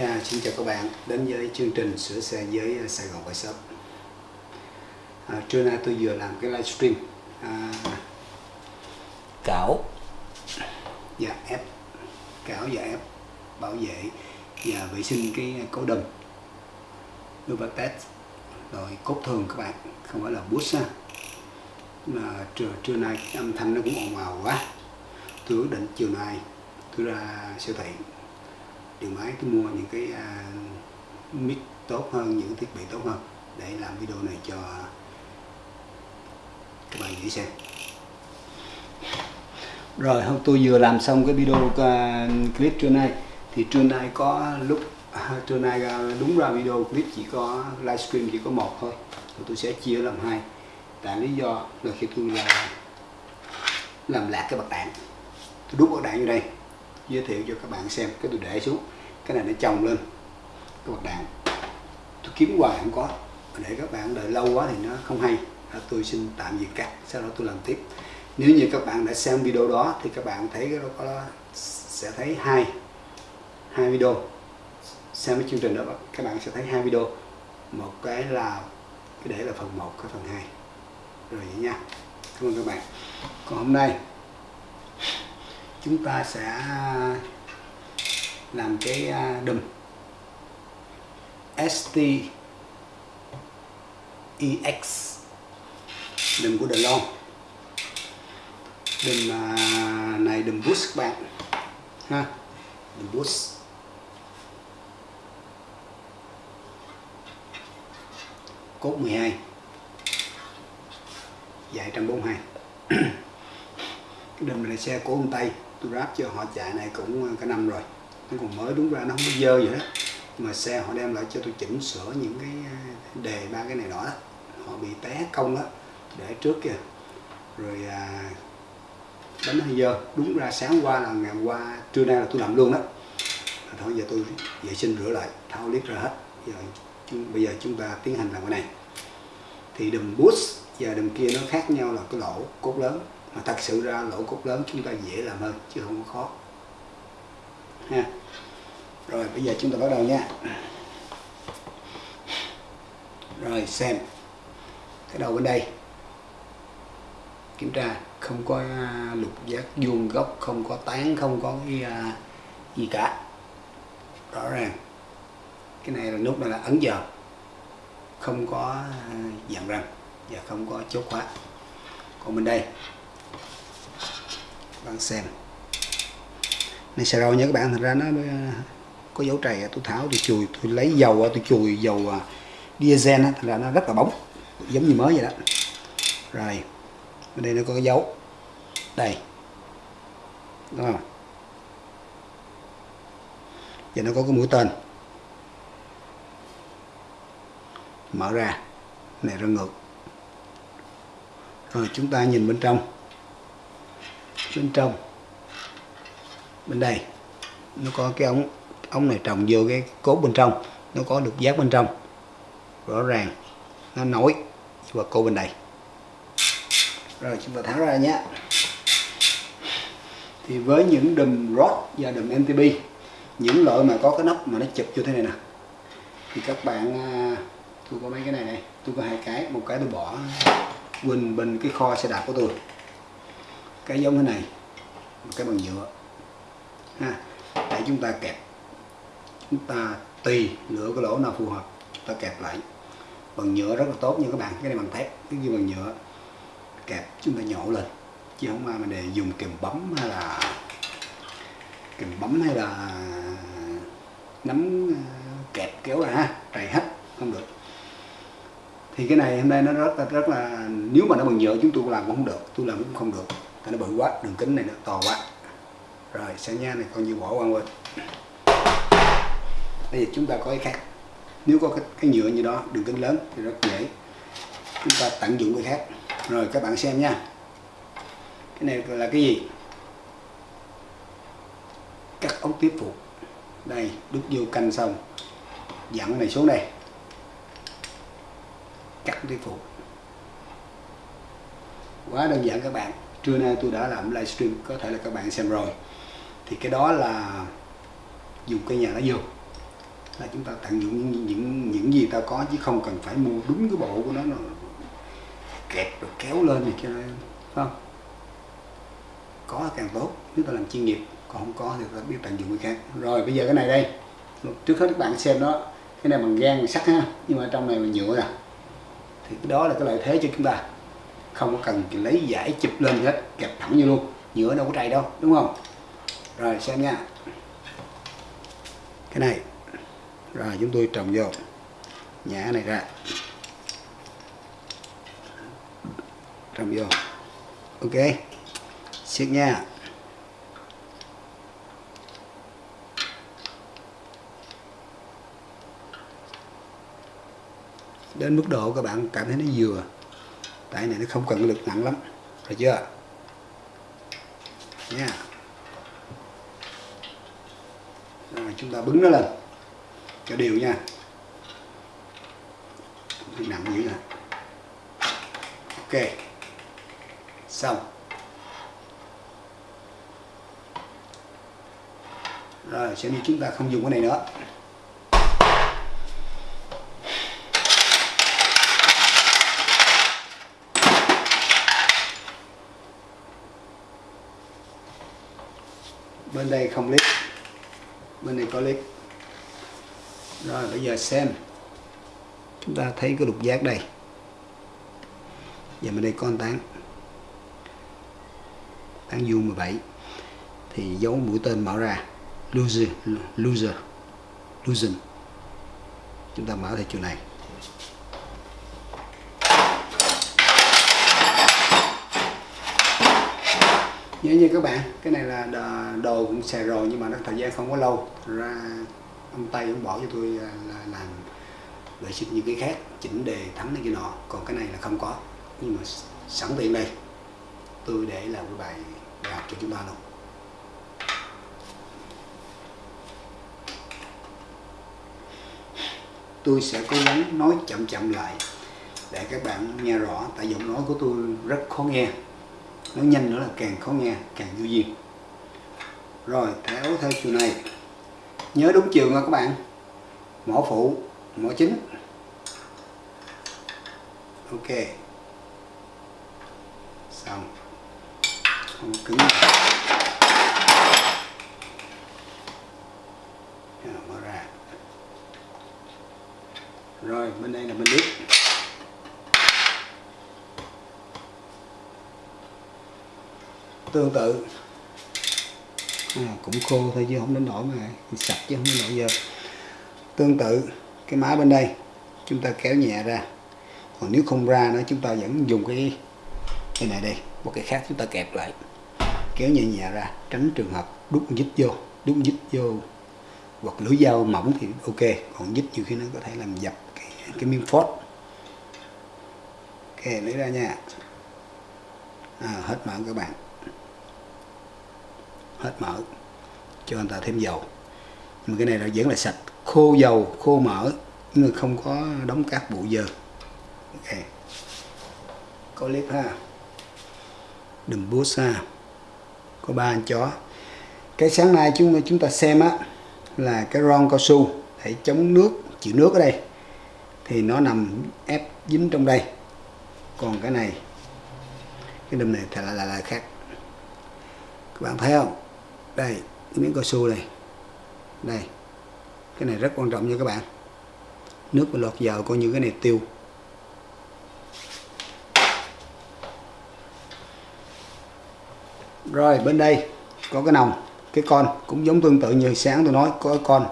Yeah, xin chào các bạn. Đến với chương trình sửa xe với Sài Gòn Bike Shop à, Trưa nay tôi vừa làm cái livestream à, cảo. Và ép. Cảo và ép bảo vệ và vệ sinh cái cố đùm. Novatec rồi cốt thường các bạn không phải là boost ha. Mà trưa, trưa nay âm thanh nó cũng ồn ào quá. Tôi quyết định chiều nay tôi ra siêu thị điện máy tôi mua những cái uh, mic tốt hơn những thiết bị tốt hơn để làm video này cho các bạn dễ xem. Rồi hôm tôi vừa làm xong cái video uh, clip trưa nay. Thì trưa nay có lúc uh, trưa nay uh, đúng ra video clip chỉ có livestream chỉ có một thôi rồi tôi sẽ chia làm hai. Tại lý do là khi tôi là làm lạc cái bạc đạn. Tôi đút bạc đạn vô đây giới thiệu cho các bạn xem. Cái tôi để xuống. Cái này nó chồng lên. Cái bạc đạn. Tôi kiếm hoài không có. Để các bạn đợi lâu quá thì nó không hay. À, tôi xin tạm dừng cắt sau đó tôi làm tiếp. Nếu như các bạn đã xem video đó thì các bạn thấy cái đó có sẽ thấy hai. Hai video. Xem cái chương trình đó các bạn sẽ thấy hai video. Một cái là cái để là phần 1 cái phần 2 rồi vậy nha. Cảm ơn các bạn. Còn hôm nay chúng ta sẽ à, làm cái à, đùm. ST EX đùm của DeLong đùm à, này đùm boost các bạn. Ha, đùm boost. Cốt 12 dài 142 cái đùm này xe của ông Tây tôi ráp cho họ chạy này cũng ờ, cả năm rồi. Nó còn mới đúng ra nó không có dơ vậy đó mà xe họ đem lại cho tôi chỉnh sửa những cái ờ, đề ba cái này đó. Họ bị té công đó. Để trước kìa. Rồi à, đánh hơi dơ. Đúng ra sáng qua là ngày qua trưa nay là tôi làm luôn đó. Thôi giờ tôi vệ sinh rửa lại tháo liếc ra hết. Giờ bây giờ chúng ta tiến hành làm cái này. Thì đùm boost và đùm kia nó khác nhau là cái lỗ cốt lớn mà thật sự ra lỗ cốt lớn chúng ta dễ làm hơn, chứ không có khó. Ha rồi, bây giờ chúng ta bắt đầu nha. Rồi, xem. Cái đầu bên đây. Kiểm tra, không có à, lục giác vuông góc, không có tán, không có cái à, gì cả. Rõ ràng. Cái này là nút này là ấn giờ. Không có à, dạng răng và không có chốt khóa. Còn bên đây bạn xem. Này xà rau nha các bạn, thật ra nó ờ, có dấu trầy, tôi tháo, tôi chùi, tôi lấy dầu ờ, tôi chùi dầu ờ, diesel thật ra nó rất là bóng, giống như mới vậy đó. Rồi, bên đây nó có cái dấu. Đây. Đúng không? Và nó có cái mũi tên. Mở ra. Này ra ngược. Rồi, chúng ta nhìn bên trong bên trong. Bên đây, nó có cái ống ống này trồng vô cái cốt bên trong, nó có được giác bên trong. Rõ ràng, nó nối và cô bên đây. Rồi chúng ta tháo ra nhé. Thì với những đùm rod và đùm MTB những loại mà có cái nắp mà nó chụp như thế này nè. Thì các bạn à, tôi có mấy cái này này, tôi có hai cái, một cái tôi bỏ quên bên cái kho xe đạp của tôi cái giống thế này, một cái bằng nhựa. Ha, để chúng ta kẹp. Chúng ta tùy lựa cái lỗ nào phù hợp, chúng ta kẹp lại. Bằng nhựa rất là tốt nha các bạn, cái này bằng thép, cái kia bằng nhựa. Kẹp, chúng ta nhổ lên, chứ không ai mà để dùng kìm bấm hay là kìm bấm hay là nắm ờ, kẹp kéo ra ha, trầy hết, không được. Thì cái này hôm nay nó rất là rất là, nếu mà nó bằng nhựa chúng tôi làm cũng không được, tôi làm cũng không được nó bự quá đường kính này nó to quá. Rồi sẽ nha này coi như bỏ qua quên. Bây giờ chúng ta có cái khác. Nếu có cái, cái nhựa như đó đường kính lớn thì rất dễ. Chúng ta tận dụng cái khác. Rồi các bạn xem nha. Cái này là cái gì? Cắt ống tiếp phục đây đút vô canh xong. Dặn này xuống đây. Cắt tiếp phục quá đơn giản các bạn trưa nay tôi đã làm livestream có thể là các bạn xem rồi. Thì cái đó là dùng cây nhà lá dừa là chúng ta tận dụng những những những gì ta có chứ không cần phải mua đúng cái bộ của nó, nó kẹp rồi kéo lên thì cho không? Có càng tốt nếu ta làm chuyên nghiệp còn không có thì ta biết tận dụng cái khác. Rồi bây giờ cái này đây. Trước hết các bạn xem đó cái này bằng gan sắt ha nhưng mà trong này là nhựa nè. Thì cái đó là cái lợi thế cho chúng ta không có cần lấy giải chụp lên hết, kẹp thẳng như luôn, nhựa đâu có trầy đâu, đúng không? Rồi, xem nha. Cái này. Rồi, chúng tôi trồng vô. Nhả này ra. Trồng vô. Ok. Siết nha. Đến mức độ các bạn cảm thấy nó vừa tại này nó không cần lực nặng lắm. Rồi chưa? Nha. Rồi, chúng ta bứng nó lên. Cho đều nha. Nặng dữ nè ok. Xong. Rồi sẽ đi chúng ta không dùng cái này nữa. Bên đây không lít bên này có lít rồi, bây giờ xem. Chúng ta thấy cái lục giác đây. Và bên đây con tán. Tán vuông 17 thì dấu mũi tên mở ra. Loser loser losing chúng ta mở theo chiều này. Nhớ như các bạn, cái này là đồ cũng xài rồi nhưng mà nó thời gian không có lâu. Ra ông tay ông bỏ cho tôi à, là làm vệ sinh những cái khác, chỉnh đề thắng này kia nọ. Còn cái này là không có. Nhưng mà sẵn tiện đây. Tôi để làm cái bài bài học cho chúng ta luôn. Tôi sẽ cố gắng nói chậm chậm lại để các bạn nghe rõ, tại giọng nói của tôi rất khó nghe nó nhanh nữa là càng khó nghe, càng vô duyên rồi theo theo chiều này. Nhớ đúng chiều nha các bạn. Mỏ phụ, mỏ chính. Ok. Xong. Không cứng. Mở ra. Rồi, bên đây là bên tương tự. À, cũng khô thôi chứ không đến nổi mà sạch chứ không đến nổi giờ. Tương tự cái má bên đây chúng ta kéo nhẹ ra. Còn nếu không ra nữa chúng ta vẫn dùng cái cái này đây một cái khác chúng ta kẹp lại. Kéo nhẹ nhẹ ra tránh trường hợp đút dít vô đút dít vô hoặc lưỡi dao mỏng thì ok còn dít nhiều khi nó có thể làm dập cái, cái miếng phốt. Ok lấy ra nha. À, hết mỡ các bạn hết mỡ cho anh ta thêm dầu. Nhưng mà cái này là vẫn là sạch khô dầu khô mỡ nhưng mà không có đóng các bụi dơ. Ok. Có clip ha. Đùm bút ha có ba anh chó. Cái sáng nay chúng chúng ta xem á là cái ron cao su để chống nước chịu nước ở đây. Thì nó nằm ép dính trong đây. Còn cái này cái đùm này thì là, là, là khác. Các bạn thấy không? Đây, cái miếng cao su này. Đây, cái này rất quan trọng nha các bạn. Nước mà lọt vào coi như cái này tiêu. Rồi, bên đây có cái nòng, cái con cũng giống tương tự như sáng tôi nói, có cái con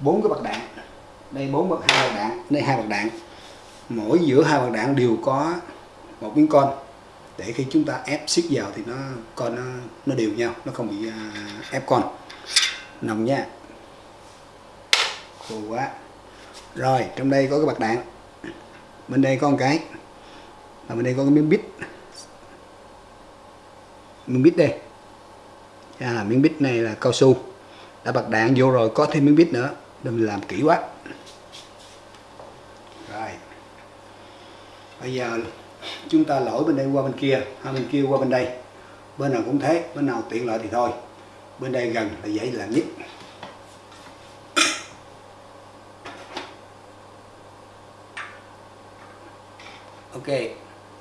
bốn cái bạc đạn. Đây bốn bậc hai bạc đạn, đây hai bạc đạn. Mỗi giữa hai bạc đạn đều có một miếng con để khi chúng ta ép siết vào thì nó con nó, nó đều nhau nó không bị uh, ép con. Nồng nha. Khô quá. Rồi trong đây có cái bạc đạn. Bên đây có một cái. Và bên đây có cái miếng bít. Miếng bít đây. À, miếng bít này là cao su. Đã bạc đạn vô rồi có thêm miếng bít nữa. Đừng làm kỹ quá. Rồi. Bây giờ chúng ta lỗi bên đây qua bên kia hay bên kia qua bên đây. Bên nào cũng thế, bên nào tiện lợi thì thôi. Bên đây gần là dễ làm nhất. Ok,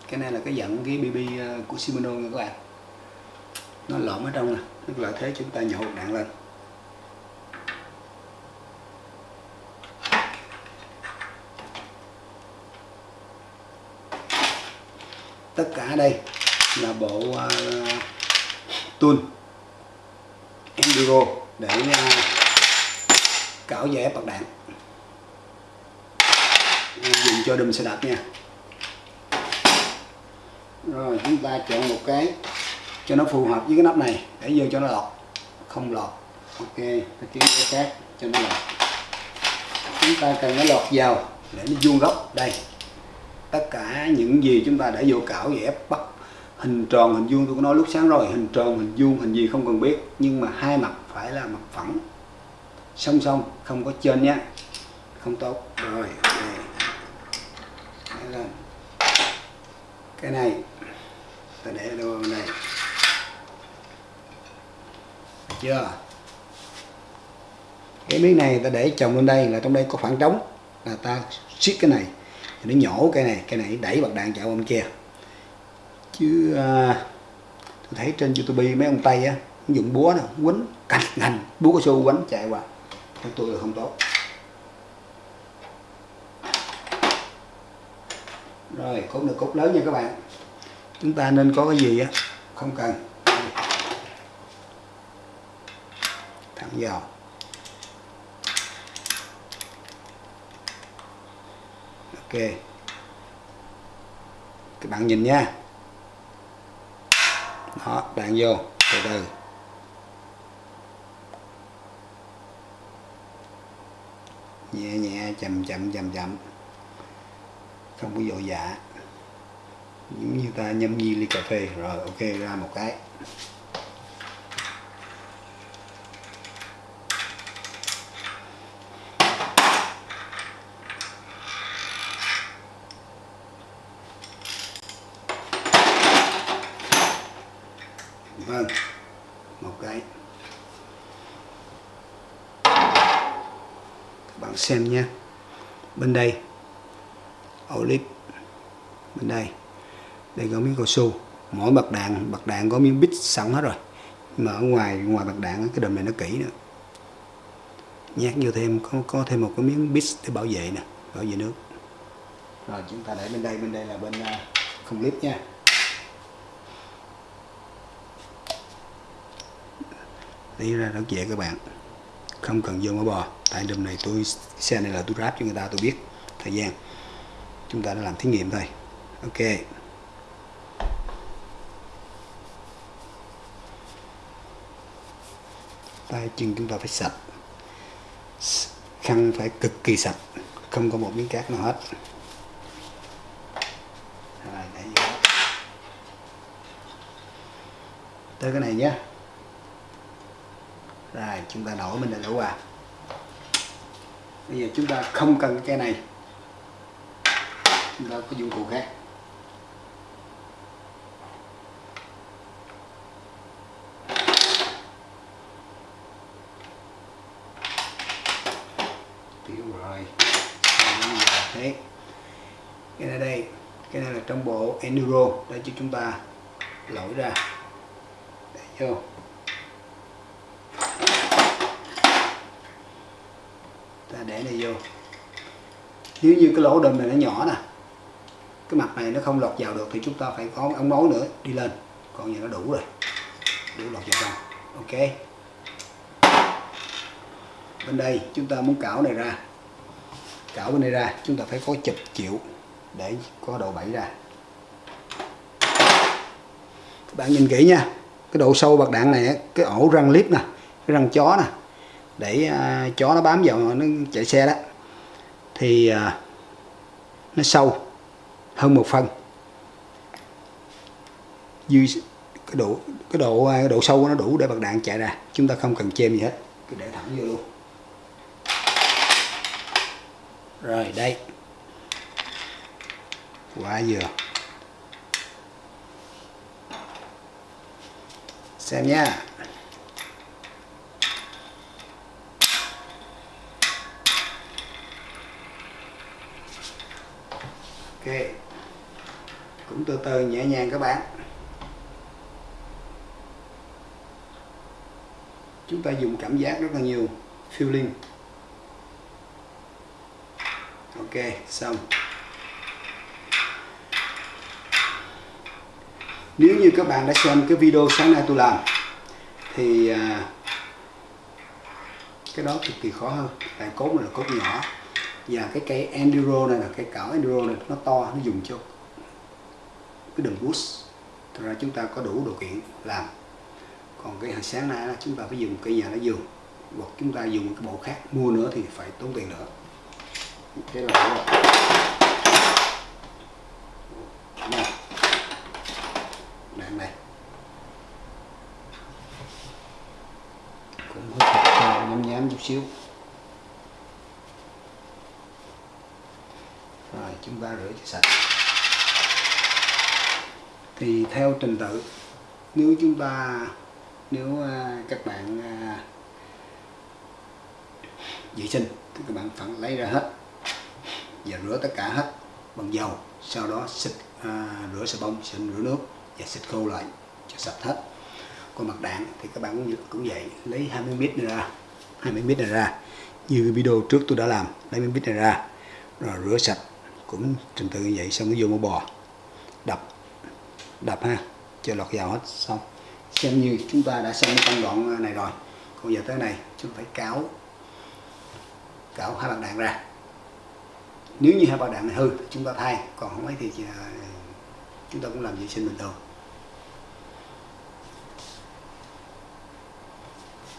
cái này là cái dẫn cái bb ờ, của Shimano nha các bạn. Nó lõm ở trong nè, nó là thế chúng ta nhổ đạn lên. Tất cả đây là bộ uh, tool enduro để uh, cạo dẻ bật đạn. Dùng cho đùm xe đạp nha. Rồi chúng ta chọn một cái cho nó phù hợp với cái nắp này để vô cho nó lọt. Không lọt. Ok ta kiếm cái khác cho nó lọt. Chúng ta cần nó lọt vào để nó vuông góc. Đây tất cả những gì chúng ta đã vô cảo ép bắt hình tròn, hình vuông, tôi có nói lúc sáng rồi, hình tròn, hình vuông, hình gì không cần biết, nhưng mà hai mặt phải là mặt phẳng. Song song, không có trên nhé không tốt. Rồi okay. cái này, ta để đâu này. Được chưa? Cái miếng này ta để chồng lên đây là trong đây có khoảng trống. Là ta siết cái này thì nó nhổ cái này cái này đẩy bật đạn chạy qua bên kia. Chứ à, tôi thấy trên youtube mấy ông tây á dùng búa nè quấn cạnh ngành búa cao su quánh chạy qua. Theo tôi là không tốt. Rồi cốt được cốt lớn nha các bạn. Chúng ta nên có cái gì á? Không cần. Thẳng vào. Ok. Các bạn nhìn nha. Đó, bạn vô, từ từ. Nhẹ nhẹ, chậm chậm chậm chậm. Không có dội dạ giống như ta nhâm nhi ly cà phê. Rồi, ok, ra một cái vâng một cái các bạn xem nha. Bên đây olip bên đây. Đây có miếng cao su. Mỗi bạc đạn bạc đạn có miếng bít sẵn hết rồi. Nhưng mà ở ngoài ngoài bạc đạn, cái đầm này nó kỹ nữa. Nhát vô thêm, có có thêm một cái miếng bít để bảo vệ nè, bảo vệ nước. Rồi, chúng ta để bên đây bên đây là bên à, không clip nha. Lấy ra nó dễ các bạn không cần vô mỡ bò. Tại đùm này tôi, xe này là tôi ráp cho người ta, tôi biết thời gian. Chúng ta đã làm thí nghiệm thôi ok. Tay chân chúng ta phải sạch. Khăn phải cực kỳ sạch. Không có một miếng cát nào hết. Rồi tới cái này nhé rồi, chúng ta đổ mình đã đổ vào bây giờ chúng ta không cần cái này. Chúng ta có dụng cụ khác. Tiểu rồi thế. Cái này đây, cái này là trong bộ enduro. Để cho chúng ta lỗi ra. Để vô. Này vô. Nếu như cái lỗ đùm này nó nhỏ nè, cái mặt này nó không lọt vào được thì chúng ta phải có ống nối nữa, đi lên. Còn giờ nó đủ rồi, đủ lọt vào trong. Ok. Bên đây chúng ta muốn cảo này ra. Cảo bên đây ra, chúng ta phải có chụp chịu để có độ bẫy ra. Các bạn nhìn kỹ nha, cái độ sâu bạc đạn này cái ổ răng clip nè, cái răng chó nè để uh, chó nó bám vào nó chạy xe đó. Thì uh, nó sâu hơn một phân. Dư cái độ cái độ cái độ sâu của nó đủ để bạc đạn chạy ra. Chúng ta không cần chêm gì hết. Cứ để thẳng vô luôn. Rồi đây. Quả dừa. Xem nha. Ok. Cũng từ từ nhẹ nhàng các bạn. Chúng ta dùng cảm giác rất là nhiều. Feeling. Ok xong. Nếu như các bạn đã xem cái video sáng nay tôi làm thì à, cái đó cực kỳ khó hơn. Tại cốt là cốt nhỏ và cái cây enduro này là cái cảo enduro này, nó to, nó dùng cho cái đường bus thật ra chúng ta có đủ điều kiện làm. Còn cái hồi sáng nay là chúng ta phải dùng cây nhà nó dùng hoặc chúng ta dùng cái bộ khác, mua nữa thì phải tốn tiền nữa. Cái là đạn này. Cũng hơi nhám nhám chút xíu. Chúng ta rửa cho sạch. Thì theo trình tự nếu chúng ta nếu à, các bạn à, vệ sinh thì các bạn phải lấy ra hết và rửa tất cả hết bằng dầu sau đó xịt à, rửa xà bông xịt rửa nước và xịt khô lại cho sạch hết. Còn mặt đạn thì các bạn cũng, cũng vậy lấy 20 ml này ra 20 ml này ra. Như video trước tôi đã làm lấy 20 mít này ra rồi rửa sạch cũng trình tự như vậy, xong nó vô mua bò, đập đập ha, cho lọt vào hết, xong. Xem như chúng ta đã xong công đoạn này rồi, còn giờ tới này chúng ta phải cáo cạo hai bạc đạn ra. Nếu như hai bạc đạn này hư, chúng ta thay, còn không ấy thì ờ, chúng ta cũng làm vệ sinh bình thường.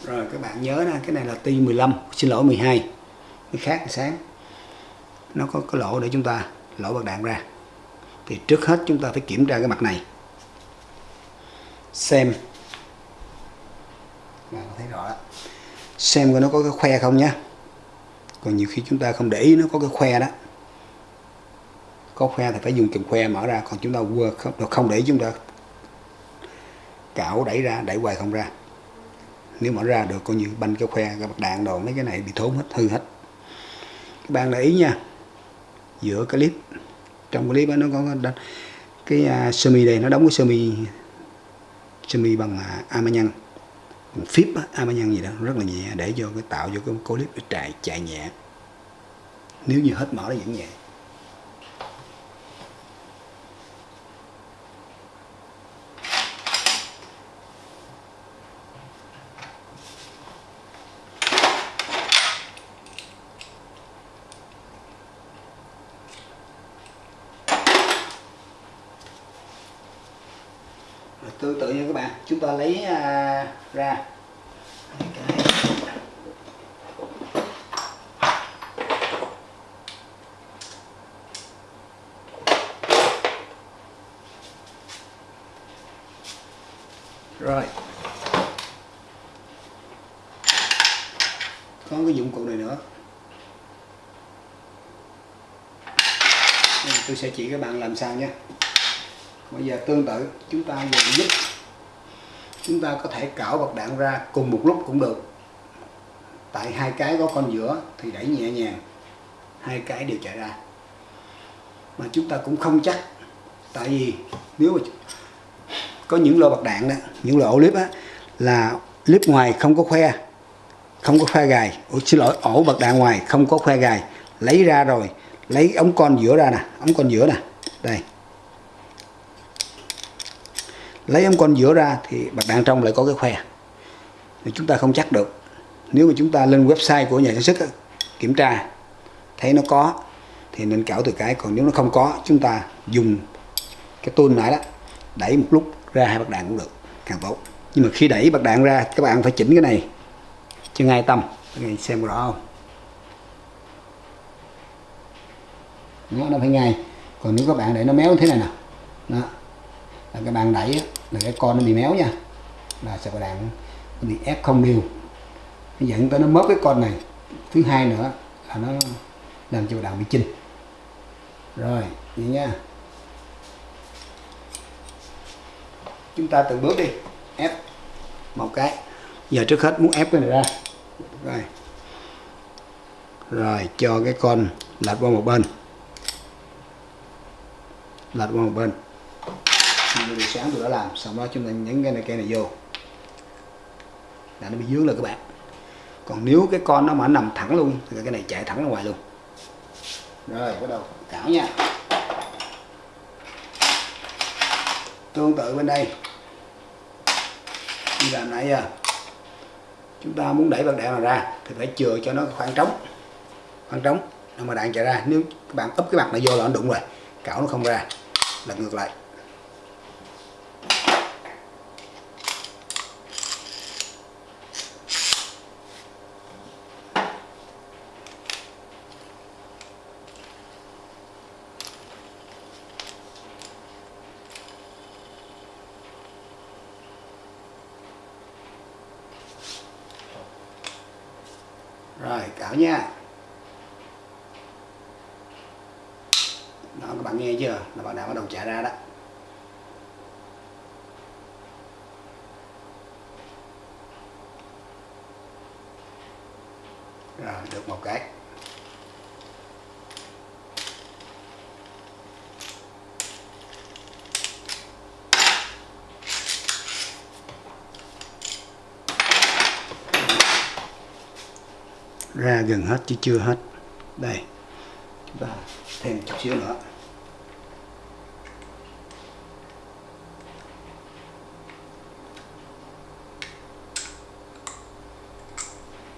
Rồi các bạn nhớ nè, cái này là ti 15 xin lỗi 12 cái khác sáng nó có cái lỗ để chúng ta lỗ bạc đạn ra. Thì trước hết chúng ta phải kiểm tra cái mặt này. Xem. Bạn thấy rõ đó. xem coi nó có cái khoe không nhé còn nhiều khi chúng ta không để ý nó có cái khoe đó. Có khoe thì phải dùng kìm khoe mở ra còn chúng ta vừa không, không để ý chúng ta cạo đẩy ra đẩy hoài không ra. Nếu mở ra được coi như banh cái khoe cái bạc đạn đồ mấy cái này bị thốn hết hư hết. Các bạn để ý nha giữa cái clip. Trong clip đó, nó có cái, cái uh, sơ mi đây nó đóng cái sơ mi sơ mi bằng à, uh, amanhan phíp amanhan gì đó rất là nhẹ để cho cái tạo cho cái clip chạy chạy nhẹ. Nếu như hết mở nó vẫn nhẹ. Tương tự như các bạn chúng ta lấy à, ra. Rồi. Có cái dụng cụ này nữa. Tôi sẽ chỉ các bạn làm sao nhé bây giờ tương tự chúng ta dùng giúp chúng ta có thể cạo bật đạn ra cùng một lúc cũng được. Tại hai cái có con giữa thì đẩy nhẹ nhàng hai cái đều chạy ra. Mà chúng ta cũng không chắc tại vì nếu mà có những lô bật đạn đó những lô ổ clip á là clip ngoài không có khoe không có khoe gài. Ủa, xin lỗi ổ bật đạn ngoài không có khoe gài. Lấy ra rồi lấy ống con giữa ra nè ống con giữa nè. Đây lấy ống con giữa ra thì bạc đạn trong lại có cái khoe. Thì chúng ta không chắc được. Nếu mà chúng ta lên website của nhà sản xuất kiểm tra thấy nó có thì nên cạo từ cái. Còn nếu nó không có chúng ta dùng cái tôn nãy đó đẩy một lúc ra hai bạc đạn cũng được càng tốt. Nhưng mà khi đẩy bạc đạn ra các bạn phải chỉnh cái này cho ngay tâm các xem rõ không? Nó, nó phải ngay. Còn nếu các bạn để nó méo thế này nè. Đó là các bạn đẩy là cái con nó bị méo nha. Là sẽ đạn nó bị ép không đều nó dẫn tới nó mất cái con này. Thứ hai nữa là nó làm cho đạn bị chinh rồi, vậy nha. Chúng ta từng bước đi. Ép một cái. Giờ trước hết muốn ép cái này ra. Rồi. Rồi, cho cái con lật qua một bên. Lật qua một bên như buổi sáng tôi đã làm, xong đó chúng ta nhấn cái này cây này vô. Là nó bị dướng lên các bạn. Còn nếu cái con nó mà nằm thẳng luôn, thì cái này chạy thẳng ra ngoài luôn. Rồi, bắt đầu. Cảo nha. Tương tự bên đây. Như làm nãy giờ. Chúng ta muốn đẩy bạc đạn này ra, thì phải chừa cho nó khoảng trống. Khoảng trống để mà đạn chạy ra. Nếu các bạn úp cái mặt này vô là nó đụng rồi. Cảo nó không ra. Lật ngược lại rồi cảo nha đó các bạn nghe chưa là bạn đã bắt đầu chạy ra đó rồi được một cái ra gần hết chứ chưa hết. Đây. Chúng ta thêm chút xíu nữa.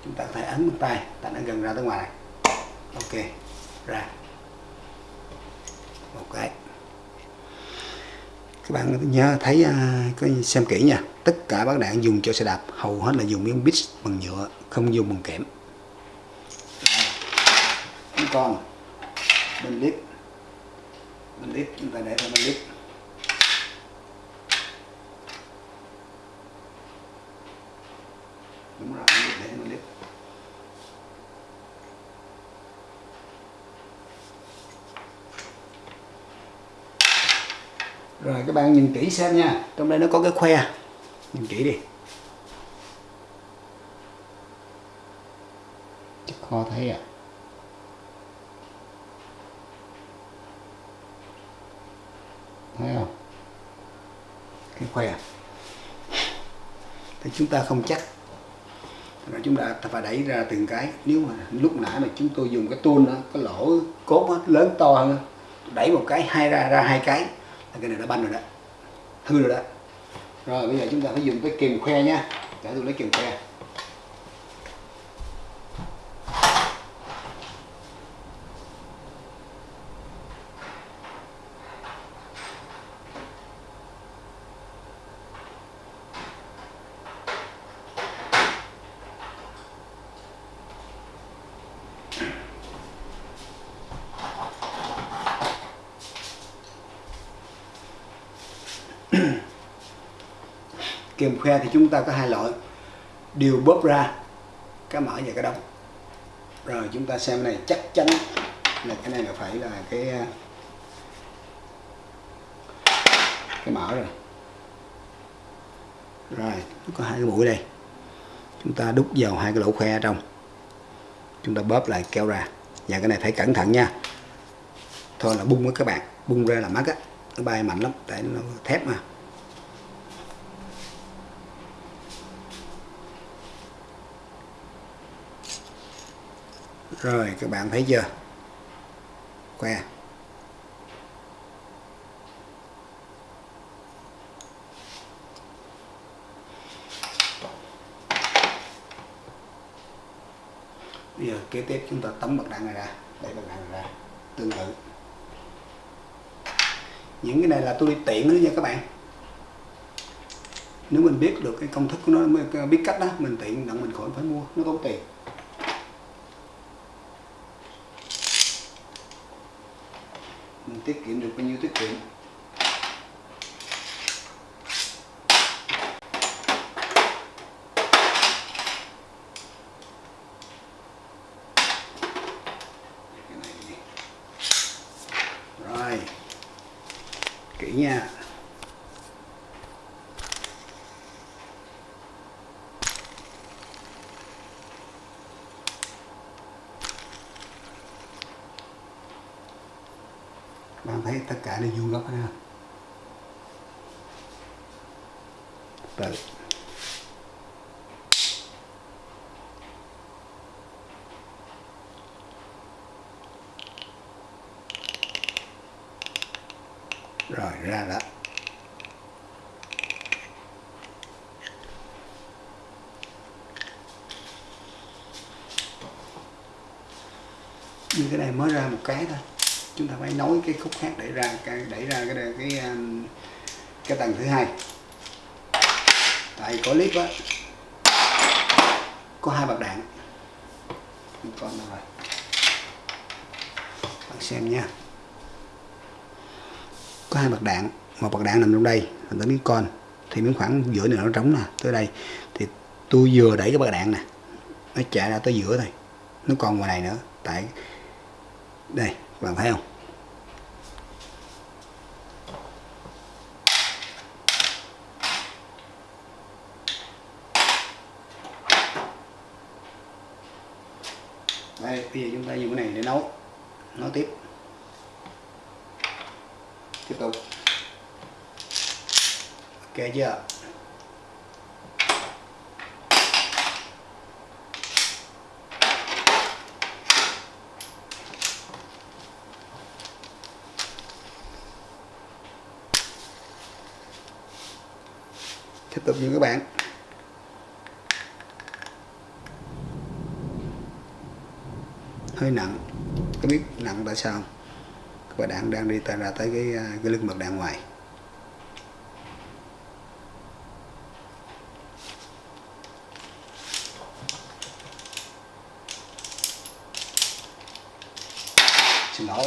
Chúng ta có thể ấn bằng tay. Ta đã gần ra tới ngoài này. Ok. Ra. Một cái các bạn nhớ thấy à, uh, có xem kỹ nha. Tất cả bác đạn dùng cho xe đạp hầu hết là dùng miếng bít bằng nhựa không dùng bằng kẽm tròn con à? bên lít. Bên clip chúng ta để vào bên lít. Đúng rồi để bên lít. Rồi, các bạn nhìn kỹ xem nha. Trong đây nó có cái khoe. Nhìn kỹ đi. Chắc khó thấy à? Thấy không? Cái khoe. Thì chúng ta không chắc. Rồi chúng ta phải đẩy ra từng cái. Nếu mà lúc nãy mà chúng tôi dùng cái tuôn đó cái lỗ cốt đó, lớn to hơn đẩy một cái hai ra ra hai cái là cái này đã banh rồi đó. Hư rồi đó. Rồi bây giờ chúng ta phải dùng cái kìm khoe nha. Để tôi lấy kìm khoe. Kèm khoe thì chúng ta có hai loại. Đều bóp ra, cái mở và cái đóng. Rồi chúng ta xem này, chắc chắn là cái này là phải là cái cái mở rồi. Rồi có hai cái mũi đây. Chúng ta đút vào hai cái lỗ khoe ở trong. Chúng ta bóp lại kéo ra. Và cái này phải cẩn thận nha. Thôi là bung với các bạn. Bung ra là mắt á. Nó bay mạnh lắm, tại nó thép mà. Rồi, các bạn thấy chưa? Que bây giờ kế tiếp chúng ta tấm bật đạn này ra, để bật đạn này ra, tương tự. Những cái này là tôi đi tiện nữa nha các bạn. Nếu mình biết được cái công thức của nó biết cách đó, mình tiện, đặng mình khỏi phải mua, nó tốn tiền. Mình tiết kiệm được bao nhiêu tiết kiệm rồi kỹ nha này vuông góc ha. Từ rồi, ra đó như cái này mới ra một cái thôi chúng ta phải nối cái khúc khác để ra cái đẩy ra cái cái cái, cái tầng thứ hai. Tại có clip á có hai bạc đạn. Con đâu rồi. Bạn xem nha. Có hai bạc đạn một bạc đạn nằm trong đây nằm tới miếng con. Thì miếng khoảng giữa này nó trống nè tới đây. Thì tôi vừa đẩy cái bạc đạn nè nó chạy ra tới giữa thôi nó còn ngoài này nữa. Tại đây bạn thấy không đây bây giờ chúng ta dùng cái này để nấu nấu tiếp tiếp tục ok chưa tiếp tục như các bạn. Hơi nặng. Có biết nặng tại sao các bạn đang đang đi ta, ra tới cái à, cái lưng bật đạn ngoài xin lỗi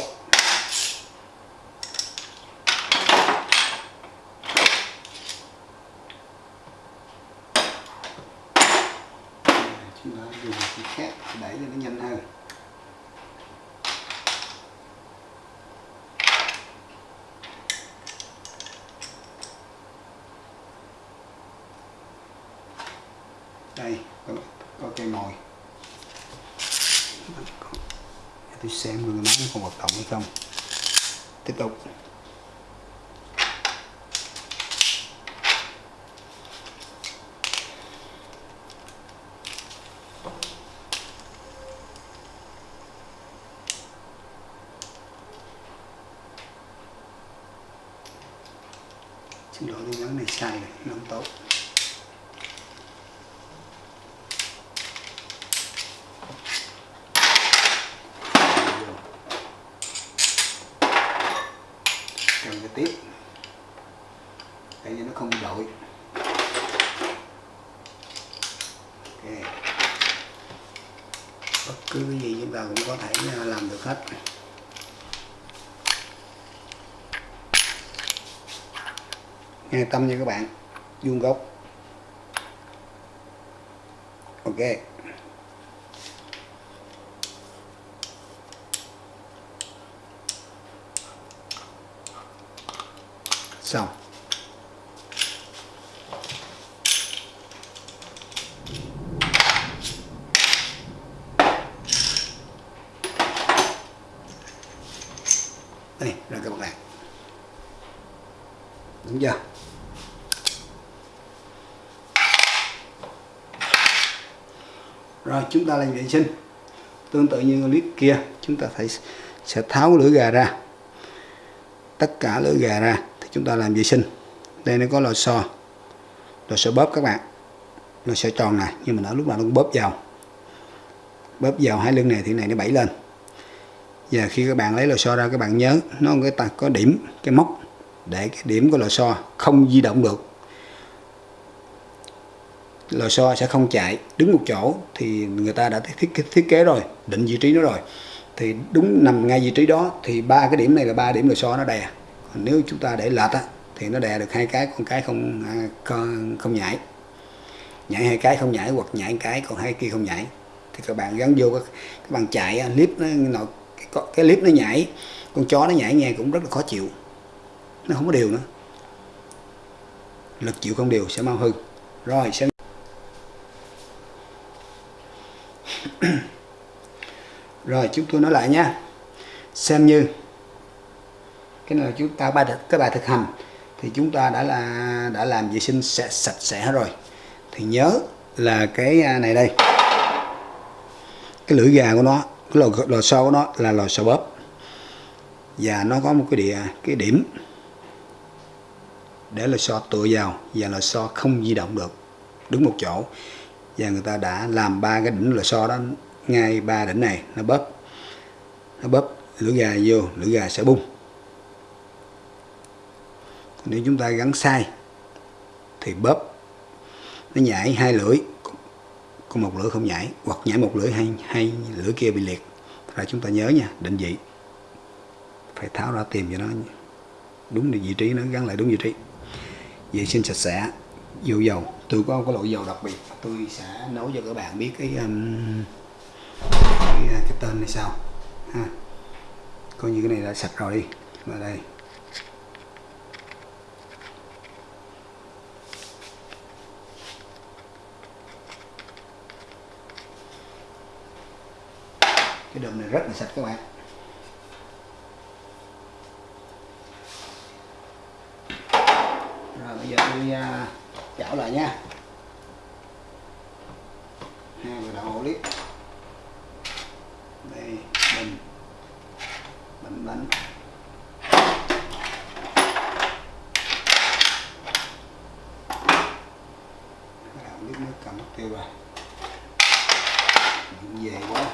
chúng ta dùng cái khác đẩy cho nó nhanh hơn. Đây có, có cây mồi. Tôi xem người máy nó còn hoạt động hay không. Tiếp tục xin lỗi tôi gắn này sai rồi nó không tốt cầm cái tiếp để cho nó không bị lội ok bất cứ cái gì chúng ta cũng có thể à, làm được hết an tâm nha các bạn. Vuông góc. Ok. Xong. Đây là các bạn đúng chưa? Rồi chúng ta làm vệ sinh. Tương tự như clip kia, chúng ta phải sẽ tháo lưỡi gà ra. Tất cả lưỡi gà ra thì chúng ta làm vệ sinh. Đây nó có lò xo lò xo bóp các bạn. Lò xo tròn này, nhưng mà nó lúc nào nó cũng bóp vào. Bóp vào hai lưng này thì này nó bẫy lên. Và khi các bạn lấy lò xo ra, các bạn nhớ nó có cái có điểm, cái móc để cái điểm của lò xo không di động được lò xo sẽ không chạy. Đứng một chỗ thì người ta đã thiết thiết, thiết kế rồi định vị trí nó rồi. Thì đúng nằm ngay vị trí đó thì ba cái điểm này là ba điểm lò xo nó đè. Còn nếu chúng ta để lệch á thì nó đè được hai cái con cái không à, con không, không nhảy. Nhảy hai cái không nhảy hoặc nhảy cái còn hai kia không nhảy. Thì các bạn gắn vô các, các bạn chạy clip nó, nó cái, cái clip nó nhảy con chó nó nhảy nghe cũng rất là khó chịu. Nó không có đều nữa. Lực chịu không đều sẽ mau hư. Rồi sẽ rồi chúng tôi nói lại nha xem như cái này là chúng ta ba cái bài thực hành thì chúng ta đã là đã làm vệ sinh sạch, sạch sẽ rồi. Thì nhớ là cái à, này đây. Cái lưỡi gà của nó cái lò, lò xo của nó là lò xo bóp. Và nó có một cái địa cái điểm để lò xo tựa vào và lò xo không di động được. Đứng một chỗ. Và người ta đã làm ba cái đỉnh lò xo đó ngay ba đỉnh này nó bóp nó bóp lưỡi gà vô lưỡi gà sẽ bung. Nếu chúng ta gắn sai thì bóp nó nhảy hai lưỡi còn một lưỡi không nhảy hoặc nhảy một lưỡi hay hay lưỡi kia bị liệt. Là chúng ta nhớ nha định vị phải tháo ra tìm cho nó đúng vị trí nó gắn lại đúng vị trí. Vệ sinh sạch sẽ vô dầu. Tôi có một cái loại dầu đặc biệt tôi sẽ nấu cho các bạn biết cái um, cái, à, cái tên này sao ha. Coi như cái này đã sạch rồi đi. Và đây. Cái đùm này rất là sạch các bạn. Rồi bây giờ tôi uh, chảo lại nha. Hai cái đầu clip đây mình. Bánh bánh đạo nước cầm mất tiêu rồi. Về quá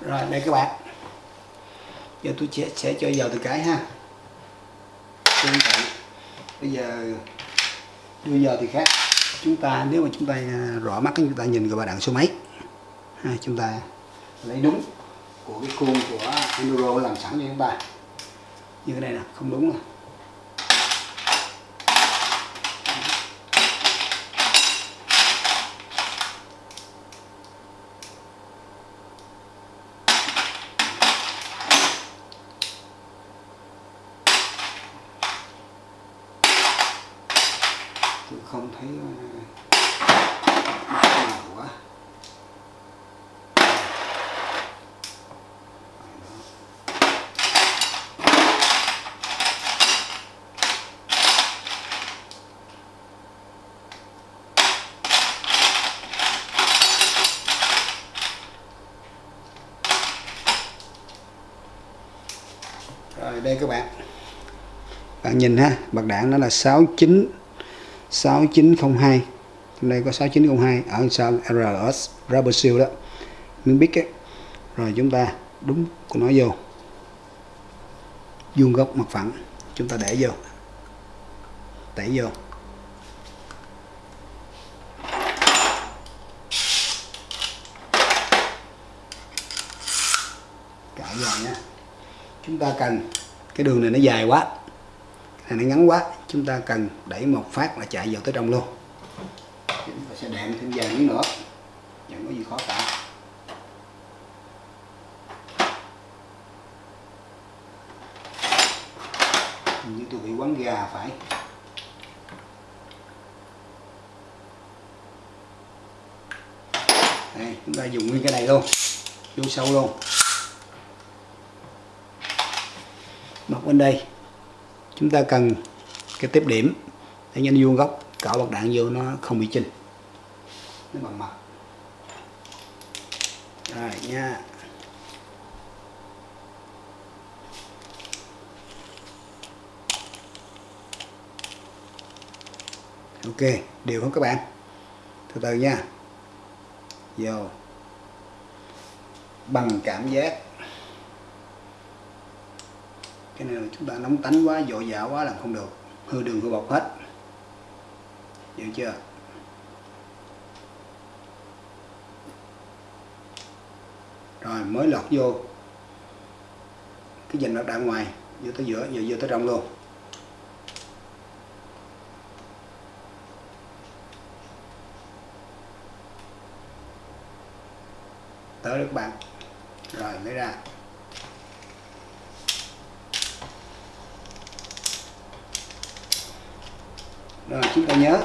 rồi đây các bạn. Giờ tôi sẽ, sẽ cho vào từ cái ha. Tương tự. Bây giờ đưa giờ thì khác. Chúng ta nếu mà chúng ta à, rõ mắt chúng ta nhìn vào bà đạn số mấy? Ha, chúng ta lấy đúng của cái khuôn của Enduro làm sẵn cho chúng ta như cái này nè không đúng nè tôi không thấy ờ, nào quá rồi đây các bạn bạn nhìn ha bạc đạn nó là 69 6902 trong đây có 6902 ở sao RS Rubber Seal đó. Miếng bít ấy rồi chúng ta đúng của nó vô. Vuông góc mặt phẳng, chúng ta để vô. Đẩy vô. Cạo vào nha. Chúng ta cần, cái đường này nó dài quá này nó ngắn quá, chúng ta cần đẩy một phát là chạy vào tới trong luôn. Chúng ta sẽ đệm thêm vài miếng nữa. Chẳng có gì khó cả. Hình như tôi bị quán gà phải. Đây, chúng ta dùng nguyên cái này luôn. Vô sâu luôn. Mặt bên đây chúng ta cần cái tiếp điểm để nhanh vuông góc, cạo bạc đạn vô nó không bị chinh nó bằng mặt. Rồi, nha. Ok, đều không các bạn. Từ từ nha. Vô. Bằng cảm giác cái này là chúng ta nóng tánh quá, dội dã quá làm không được. Hư đường hư bọc hết. Hiểu chưa? Rồi, mới lọt vô. Cái dành nó ra ngoài, vô tới giữa giờ vô tới trong luôn. Tới các bạn. Rồi, lấy ra. Rồi, chúng ta nhớ.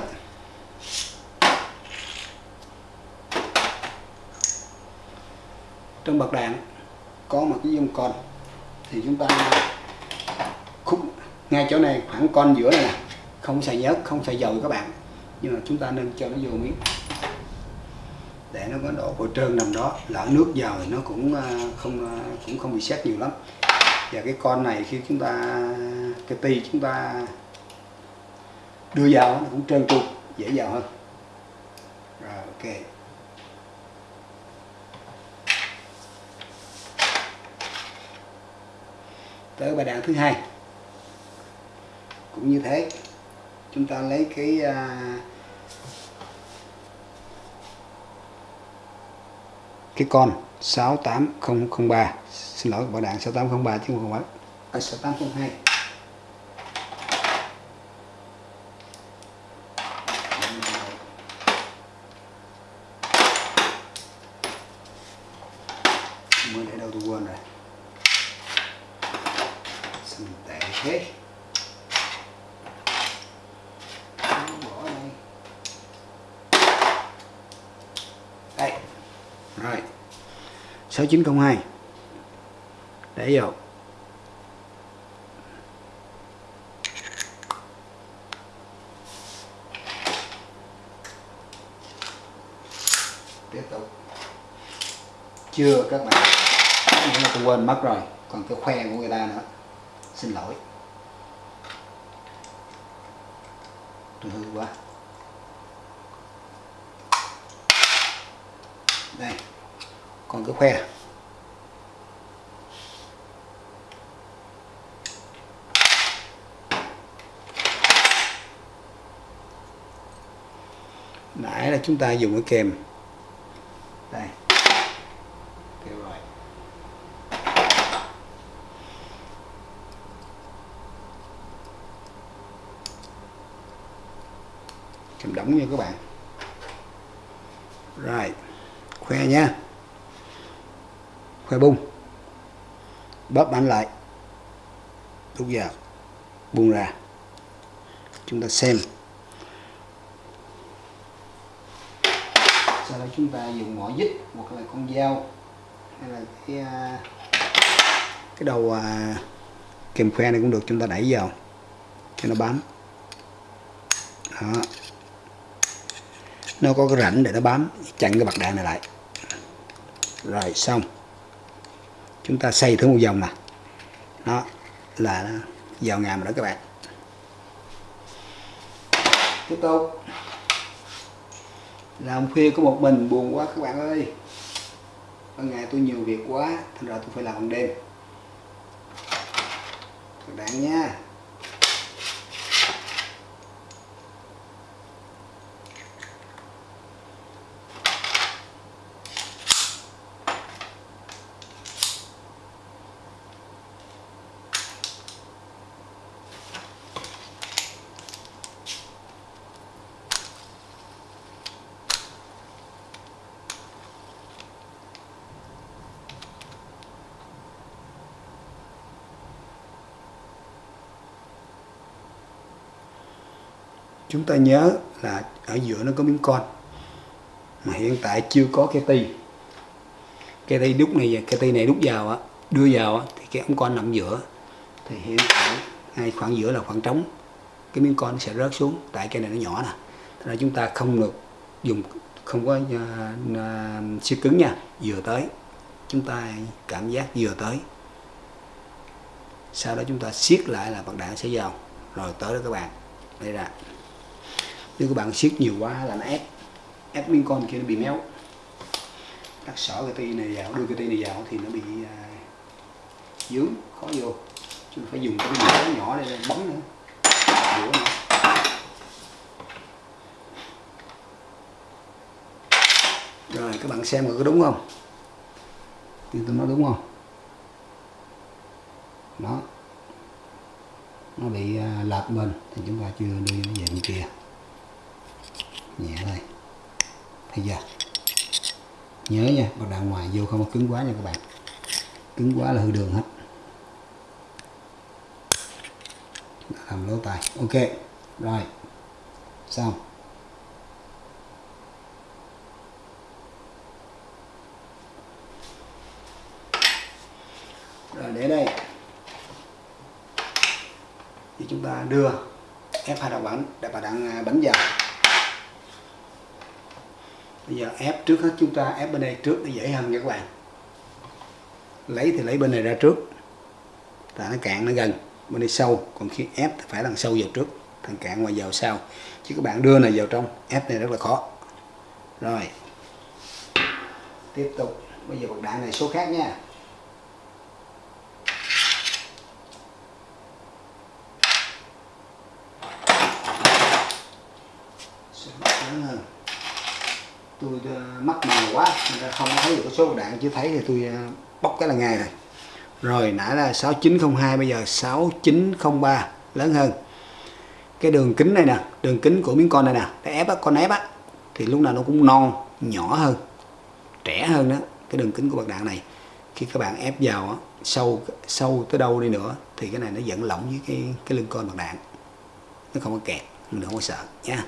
Trong bậc đạn có một cái dung con. Thì chúng ta khúc ngay chỗ này, khoảng con giữa này nè. Không xài nhớt, không xài dầu các bạn. Nhưng mà chúng ta nên cho nó vô miếng. Để nó có độ bôi trơn nằm đó. Lỡ nước vào thì nó cũng à, không à, cũng không bị xét nhiều lắm. Và cái con này khi chúng ta, cái ti chúng ta đưa vào nó cũng trơn tru dễ vào hơn. Rồi ok. Tới bài đạn thứ hai. Cũng như thế chúng ta lấy cái uh, cái con 68003 xin lỗi bảo đạn 6803 chứ không phải. À, 6802 mới để đâu tôi quên rồi sao mình tệ thế bỏ đây đây rồi 6902 để vô. Tiếp tục. Chưa, các bạn. Cái tôi quên mất rồi. Còn cái khoe của người ta nữa. Xin lỗi. Tôi hư quá. Đây. Còn cái khoe nãy là chúng ta dùng cái kèm đây. Kêu rồi. Kèm đóng nha các bạn. Rồi, khoe nha. Khoe bung. Bóp mạnh lại. Lúc giờ, buông ra. Chúng ta xem. Sau đó chúng ta dùng mỏ dít hoặc là con dao hay là cái à, cái đầu à, kèm khoe này cũng được chúng ta đẩy vào cho nó bám. Đó. Nó có cái rãnh để nó bám chặn cái bạc đạn này lại. Rồi xong. Chúng ta xây thử một vòng nè. Nó là vào ngàm rồi đó các bạn. Tiếp tục là hôm khuya có một mình buồn quá, các bạn ơi. Ban ngày tôi nhiều việc quá, thành ra tôi phải làm ban đêm. Các bạn nha. Chúng ta nhớ là ở giữa nó có miếng con mà hiện tại chưa có cái ti. Cái ti đúc này cái ti này đúc vào á đưa vào á thì cái ống con nằm giữa. Thì hiện tại ngay khoảng giữa là khoảng trống cái miếng con sẽ rớt xuống tại cái này nó nhỏ nè. Thế nên chúng ta không được dùng không có uh, uh, siêu cứng nha vừa tới. Chúng ta cảm giác vừa tới. Sau đó chúng ta siết lại là bạc đạn sẽ vào rồi tới đó các bạn. Đây là nếu các bạn siết nhiều quá là nó ép. Ép miếng con kia nó bị méo. Cắt sỏ cái tay này vào đưa cái tay này vào thì nó bị à, dướng khó vô. Chứ phải dùng cái nhỏ nhỏ để bấm nữa. Đũa nữa. Rồi các bạn xem có đúng không? Thì tôi nói đúng không? Đó. Nó bị à, lệch bên. Thì chúng ta chưa đưa về bên kia nhẹ thôi. Thấy chưa? Nhớ nha bắt đạn ngoài vô không có cứng quá nha các bạn. Cứng quá là hư đường hết. Làm lỗ tài ok, rồi. Xong. Rồi, để đây. Thì chúng ta đưa ép hai đầu bánh để bà đang à, bánh vào bây giờ ép trước hết chúng ta, ép bên đây trước để dễ hơn nha các bạn. Lấy thì lấy bên này ra trước. Tại nó cạn nó gần, bên đây sâu. Còn khi ép thì phải đằng sâu vào trước thằng cạn ngoài vào sau. Chứ các bạn đưa này vào trong, ép này rất là khó. Rồi. Tiếp tục. Bây giờ bật đạn này số khác nha. Tôi ờ, mắc mờ quá nên không thấy được cái số đạn chứ thấy thì tôi ờ, bóc cái là ngay rồi. Rồi nãy là 6902 bây giờ 6903 lớn hơn. Cái đường kính này nè đường kính của miếng con này nè để ép á con ép á thì lúc nào nó cũng non nhỏ hơn trẻ hơn đó cái đường kính của bạc đạn này. Khi các bạn ép vào á, sâu sâu tới đâu đi nữa thì cái này nó vẫn lỏng với cái cái lưng con bạc đạn. Nó không có kẹt mình không có sợ nha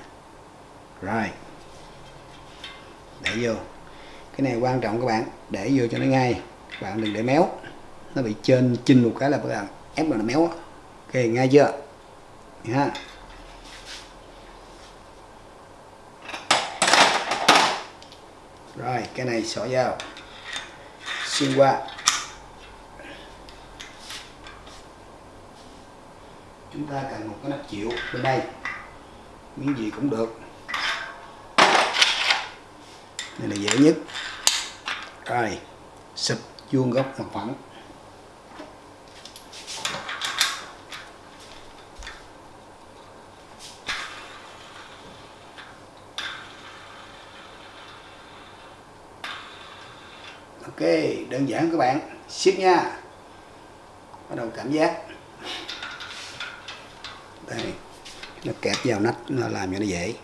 rồi để vô. Cái này quan trọng các bạn, để vô cho nó ngay. Các bạn đừng để méo. Nó bị trên chinh một cái là các bạn ép là nó méo ok, ngay chưa? Ha. Rồi, cái này xỏ vào. Xuyên qua. Chúng ta cần một cái nắp chịu bên đây. Miếng gì cũng được đây là dễ nhất. Rồi sụp vuông góc mặt phẳng. Ok, đơn giản các bạn. Siết nha. Bắt đầu cảm giác. Đây, nó kẹp vào nách, nó làm cho nó dễ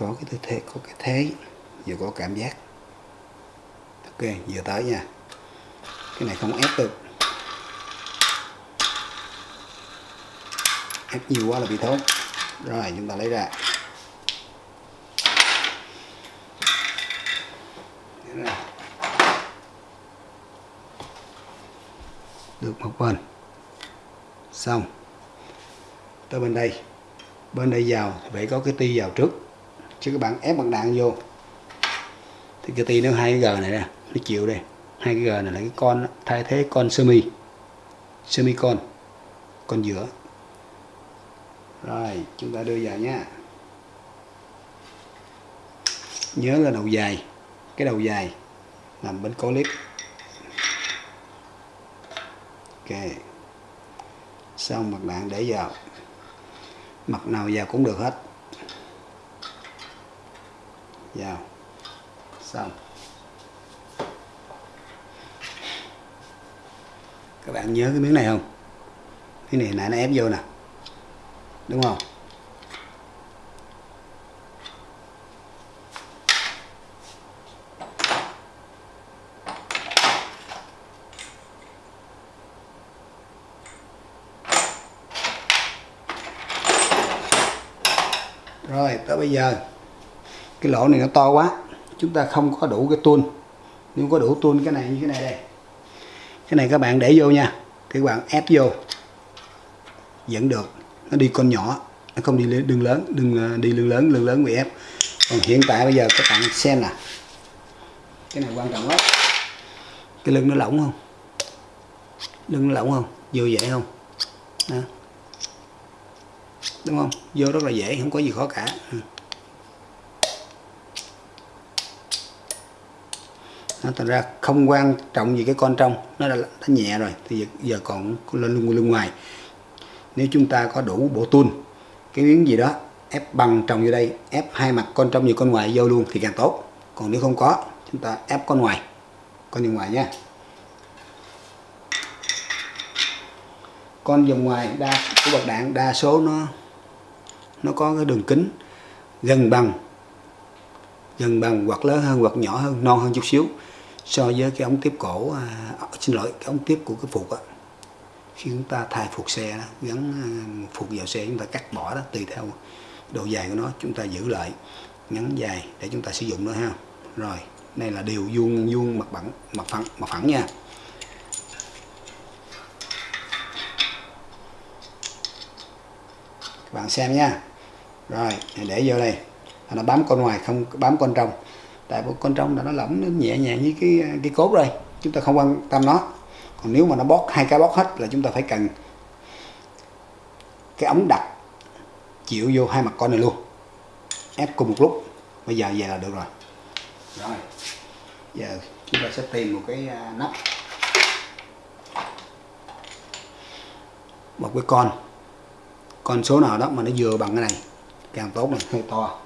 có cái tư thế, có cái thế, vừa có cảm giác. Ok, vừa tới nha. Cái này không ép được. Ép nhiều quá là bị thốt. rồi, chúng ta lấy ra. Được một bên. Xong. Tới bên đây. Bên đây vào thì phải có cái ti vào trước chứ các bạn ép bằng đạn vô. Thì cái ti nó hai cái g này nè, nó chịu đây hai cái g này là cái con, thay thế con semi semi con con giữa. Rồi, chúng ta đưa vào nha. Nhớ là đầu dài, cái đầu dài nằm bên cố clip ok. Xong mặt đạn để vào. Mặt nào vào cũng được hết vào xong. Các bạn nhớ cái miếng này không? Cái này nãy nó ép vô nè. Đúng không? Rồi, tới bây giờ cái lỗ này nó to quá. Chúng ta không có đủ cái tuôn nếu có đủ tuôn cái này như cái này đây. Cái này các bạn để vô nha. Thì các bạn ép vô. Vẫn được. Nó đi con nhỏ. Nó không đi đường lớn. Đừng à, đi lưng lớn. Lưng lớn bị ép. Còn hiện tại bây giờ các bạn xem nè. Cái này quan trọng lắm. Cái lưng nó lỏng không? Lưng nó lỏng không? Vô dễ không? Đó. đúng không? Vô rất là dễ. Không có gì khó cả. Ừ. nó thành ra không quan trọng gì cái con trong. Nó đã, đã nhẹ rồi thì giờ còn lên lưng, lưng ngoài. Nếu chúng ta có đủ bộ tuôn cái miếng gì đó ép bằng trồng vô đây ép hai mặt con trong nhiều con ngoài vô luôn thì càng tốt. Còn nếu không có chúng ta ép con ngoài con nhiều ngoài nha. Con vòng ngoài đa của bạc đạn đa số nó nó có cái đường kính gần bằng gần bằng hoặc lớn hơn hoặc nhỏ hơn non hơn chút xíu so với cái ống tiếp cổ à, xin lỗi cái ống tiếp của cái phục á khi chúng ta thay phục xe đó, gắn à, phục vào xe chúng ta cắt bỏ đó tùy theo độ dài của nó chúng ta giữ lại ngắn dài để chúng ta sử dụng nữa ha. Rồi đây là điều vuông vuông mặt bằng mặt phẳng mặt phẳng nha. Các bạn xem nha. Rồi để vô đây. Nó bám con ngoài không bám con trong tại bộ con trong là nó lỏng nó nhẹ nhàng với cái cái cốt rồi, chúng ta không quan tâm nó. Còn nếu mà nó bót hai cái bót hết là chúng ta phải cần cái ống đặt chịu vô hai mặt con này luôn. Ép cùng một lúc bây giờ về là được rồi. Rồi, giờ chúng ta sẽ tìm một cái à, nắp. Một cái con con số nào đó mà nó vừa bằng cái này càng tốt này. Hơi to.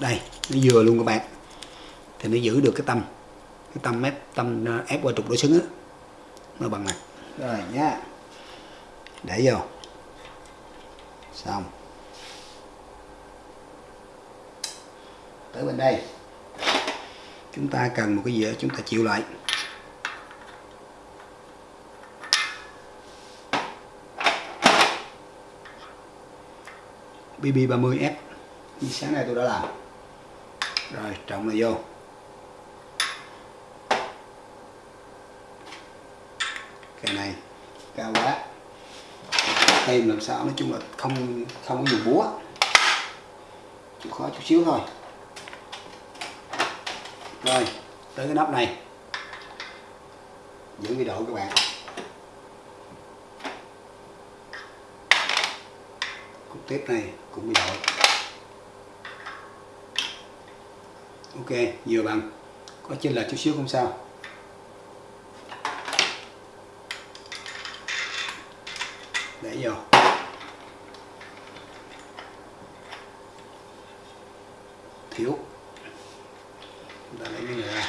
Đây, nó vừa luôn các bạn. Thì nó giữ được cái tâm. Cái tâm ép tâm ờ, ép qua trục đối xứng á. Nó bằng này. Rồi, nhá. Để vô. Xong. Tới bên đây. Chúng ta cần một cái gì đó chúng ta chịu lại. BB30F như sáng nay tôi đã làm rồi, trọng là vô. Cái này, cao quá. Thêm làm sao nói chung là không không có dùng búa. Chịu khó chút xíu thôi. Rồi, tới cái nắp này. Giữ cái độ các bạn. Cục tiếp này cũng bị độ ok vừa bằng. Có chênh lệch chút xíu không sao? Để vô thiếu chúng ta lấy cái này ra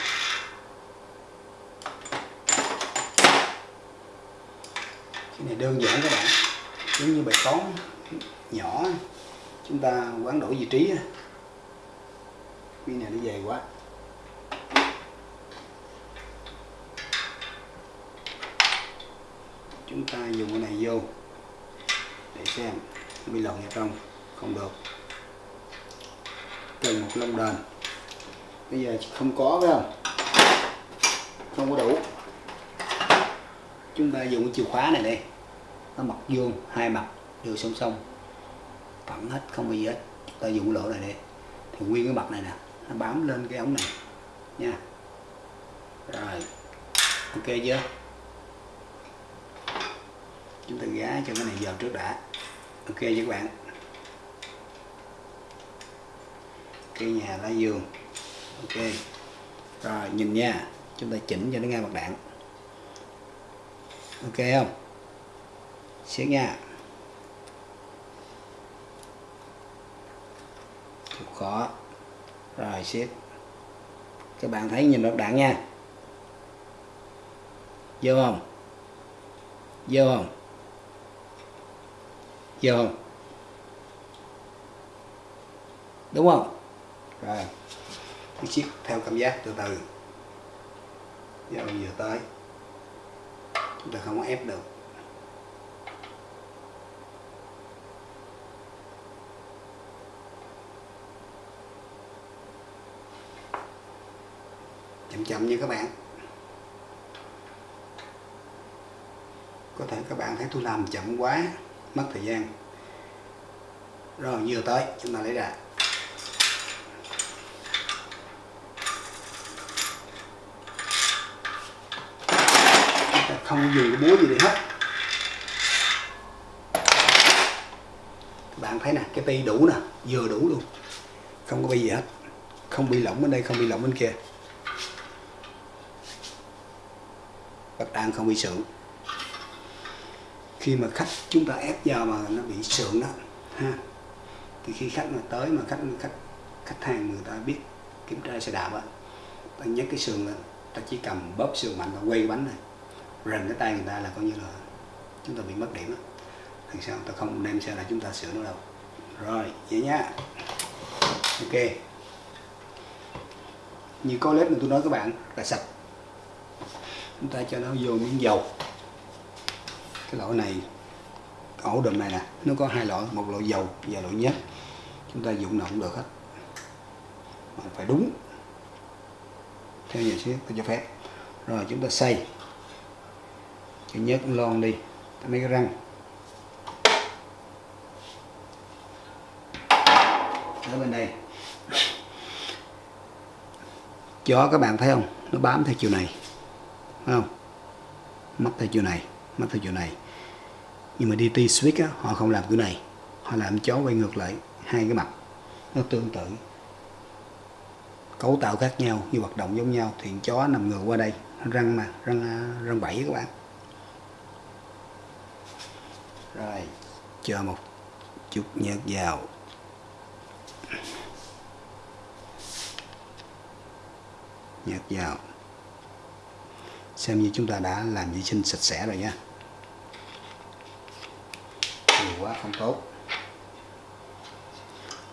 cái này đơn giản các bạn giống như bài toán nhỏ chúng ta quán đổi vị trí cái này nó dày quá chúng ta dùng cái này vô để xem nó bị lồng vào trong không được cần một lông đền bây giờ không có phải không không có đủ chúng ta dùng cái chìa khóa này đây nó mặt vuông, hai mặt đều song song. Phẳng hết, không có gì hết. Chúng ta dùng lỗ này đây thì nguyên cái mặt này nè, nó bám lên cái ống này. Nha. Rồi. Ok chưa? Chúng ta gá cho cái này vào trước đã. Ok chưa các bạn? Cây nhà lá giường ok. Rồi, nhìn nha. Chúng ta chỉnh cho nó ngang mặt đạn ok không? Siết nha. Chịu khó. Rồi siết các bạn thấy nhìn mặt đạn nha. Vô không? Vô không? Vô không? Đúng không? Rồi cứ siết theo cảm giác từ từ. Giờ vừa tới chúng ta không có ép được. Chậm chậm như các bạn. Có thể các bạn thấy tôi làm chậm quá, mất thời gian. Rồi, vừa tới, chúng ta lấy ra chúng ta không dùng cái búa gì để hết. Các bạn thấy nè, cái ti đủ nè, vừa đủ luôn. Không có bị gì hết. Không bị lỏng bên đây, không bị lỏng bên kia. Bạch đan không bị sượng. Khi mà khách chúng ta ép vào mà nó bị sượng đó, ha, thì khi khách mà tới mà khách khách khách hàng người ta biết kiểm tra xe đạp á, ta nhấc cái sườn lên, ta chỉ cầm bóp sườn mạnh và quay cái bánh này rần cái tay người ta là coi như là chúng ta bị mất điểm á. Thì sao? Ta không đem xe lại chúng ta sửa nó đâu. Rồi vậy nhá ok. Như có lết mà tôi nói các bạn là sạch. Chúng ta cho nó vô miếng dầu. Cái lỗ này ổ đùm này nè nó có hai lỗ, một lỗ dầu và lỗ nhớt. Chúng ta dùng nào cũng được hết. Mà phải đúng. Theo nhà xíu tôi cho phép. Rồi chúng ta xay cái nhớt lon đi. Mấy cái răng. Ở bên đây. Chó các bạn thấy không? Nó bám theo chiều này. Thấy không? Mắt theo chiều này mắt theo chiều này. Nhưng mà DT switch á, họ không làm kiểu này. Họ làm chó quay ngược lại hai cái mặt. Nó tương tự. Cấu tạo khác nhau như hoạt động giống nhau. Thì chó nằm ngược qua đây. Răng mà răng răng bảy các bạn rồi cho một chút nhớt vào. Nhớt vào. Xem như chúng ta đã làm vệ sinh sạch sẽ rồi nha. Nhiều quá không tốt.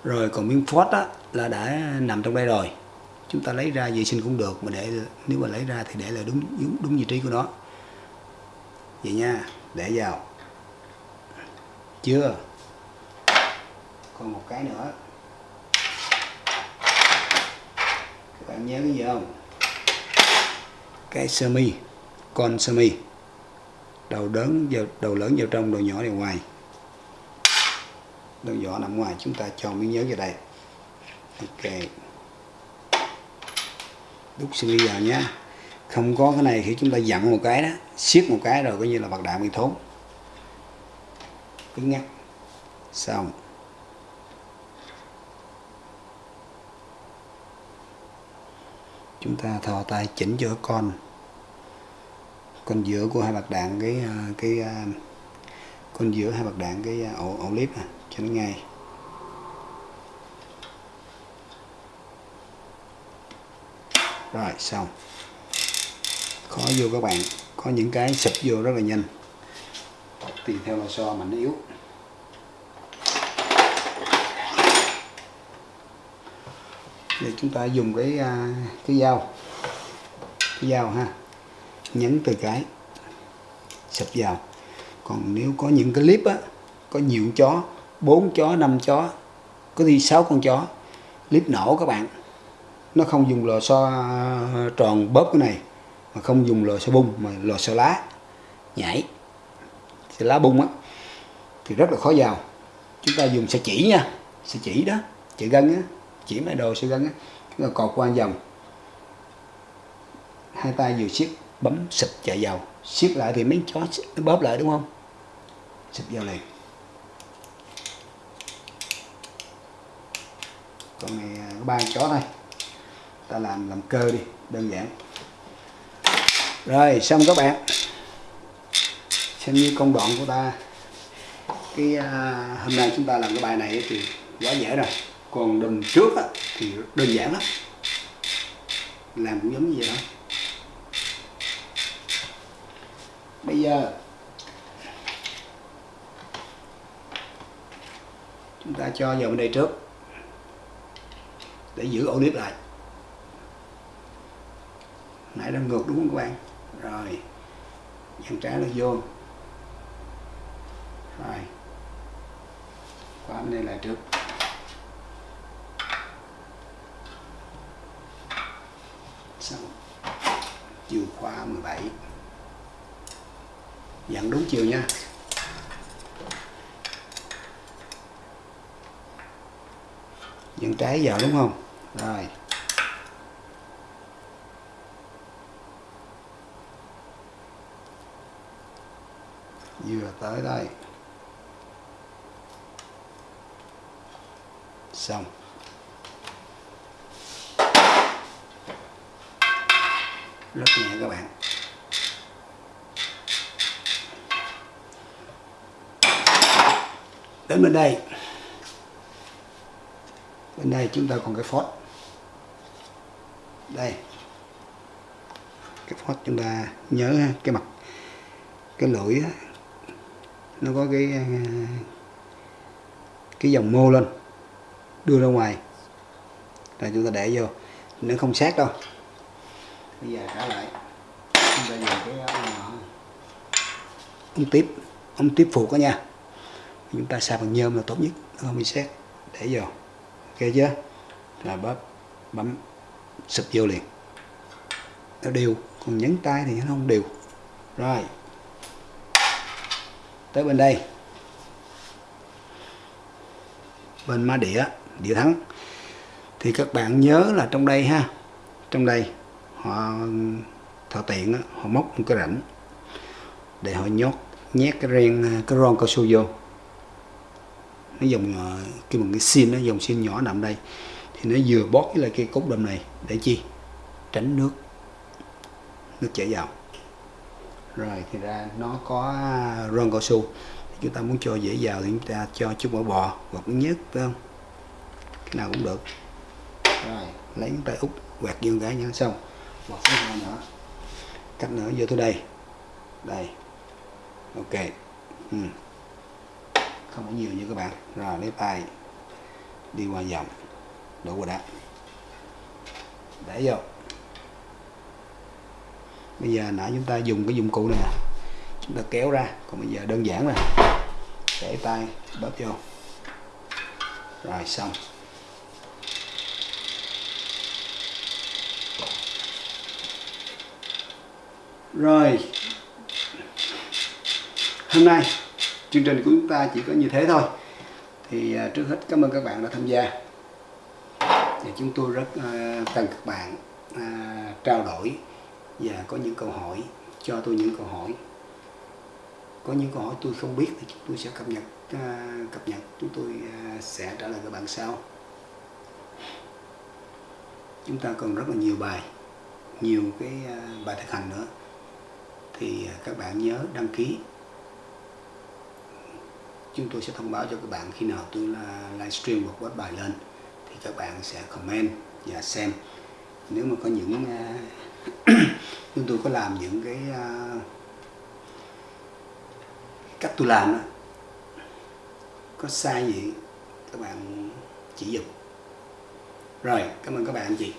Rồi còn miếng phốt á là đã nằm trong đây rồi. Chúng ta lấy ra vệ sinh cũng được mà để nếu mà lấy ra thì để là đúng đúng, đúng vị trí của nó. Vậy nha để vào chưa? Còn một cái nữa. Các bạn nhớ cái gì không? Cái sơ mi, con sơ mi. Đầu lớn vào, đầu lớn vào trong, đầu nhỏ vào ngoài. Đầu nhỏ nằm ngoài, chúng ta cho miếng nhớ vào đây. Ok. Đút sơ mi vào nhé không có cái này khi chúng ta dặn một cái đó, siết một cái rồi coi như là bạc đạn bị thốn cái ngắc xong. Chúng ta thò tay chỉnh giữa con. Con giữa của hai bạc đạn cái à, cái à, con giữa hai bạc đạn cái à, ổ ổ clip à, cho nó ngay. Rồi xong. Khó vô các bạn. Có những cái sụp vô rất là nhanh tùy theo lò xo mạnh yếu. Để chúng ta dùng cái à, cái dao. Cái dao ha, nhấn từ cái, sập vào. Còn nếu có những cái clip á, có nhiều chó, bốn chó, năm chó, có đi sáu con chó, clip nổ các bạn. Nó không dùng lò xo à, tròn bóp cái này, mà không dùng lò xo bung, mà lò xo lá. Nhảy thì lá bung á, thì rất là khó vào chúng ta dùng sợi chỉ nha, sợi chỉ đó chỉ gân á, chỉ mấy đồ sợi gân á. Chúng ta cột qua vòng. Hai tay vừa siết, bấm xịt chạy vào. Siết lại thì mấy chó nó bóp lại đúng không? Xịt vào liền. Con này à, có ba chó thôi. Ta làm làm cơ đi, đơn giản. Rồi, xong các bạn xem như công đoạn của ta. Cái à, hôm nay chúng ta làm cái bài này thì quá dễ rồi. Còn đùm trước á, thì đơn giản lắm. Làm cũng giống như vậy thôi. Bây giờ chúng ta cho vào bên đây trước để giữ ổ nếp lại. Nãy đang ngược đúng không các bạn? Rồi dàn trái nó vô rồi khóa bên đây lại trước. Xong. Chiều khóa 17 dặn đúng chiều nha. Dặn trái vào đúng không? Rồi. Vừa tới đây. Xong. Rất nhẹ các bạn. Đến bên đây. Bên đây chúng ta còn cái phốt. Đây. Cái phốt chúng ta nhớ ha, cái mặt cái lưỡi nó có cái à, cái dòng mô lên đưa ra ngoài. Rồi chúng ta để vô, nó không sát đâu. Bây giờ trả lại. Chúng ta dùng cái ờ, ống ống tiếp ống tiếp phụ đó nha. Chúng ta xài bằng nhôm là tốt nhất, nó không bị xét để vô. Ok chưa? Là bóp, bấm sụp vô liền. Nó đều, còn nhấn tay thì nó không đều. Rồi. Tới bên đây. Bên má đĩa địa thắng. Thì các bạn nhớ là trong đây ha, trong đây họ, thợ tiện họ móc một cái rãnh để họ nhốt, nhét cái ren, cái ron cao su vô. Nó dùng ờ, cái một cái xin nó dùng xin nhỏ nằm đây. Thì nó vừa bóp với lại cái cốt đâm này để chi? Tránh nước. Nước chảy vào. Rồi thì ra nó có ron cao su. Chúng ta muốn cho dễ vào thì chúng ta cho chút mỡ bò hoặc nhất phải không? Cái nào cũng được. Rồi. Lấy tay út quẹt vô cái nhá xong. Một cái hai nữa. Cắt nữa vô tới đây. Đây. Ok. Ừ. không có nhiều như các bạn. Rồi lấy tay đi qua vòng. Đổ qua đá. Để vô. Bây giờ nãy chúng ta dùng cái dụng cụ này. Nè chúng ta kéo ra. Còn bây giờ đơn giản là để tay bóp vô. Rồi xong rồi. Hôm nay, chương trình của chúng ta chỉ có như thế thôi. Thì à, trước hết cảm ơn các bạn đã tham gia. Và chúng tôi rất à, cần các bạn à, trao đổi và có những câu hỏi, cho tôi những câu hỏi. Có những câu hỏi tôi không biết thì chúng tôi sẽ cập nhật cập nhật. Chúng tôi sẽ trả lời các bạn sau. Chúng ta còn rất là nhiều bài, nhiều cái bài thực hành nữa thì à, các bạn nhớ đăng ký. Chúng tôi sẽ thông báo cho các bạn khi nào tôi là livestream một web bài lên, thì các bạn sẽ comment và xem. Nếu mà có những à, chúng tôi có làm những cái à, cách tôi làm đó có sai gì, các bạn chỉ dùm rồi, cảm ơn các bạn, chị.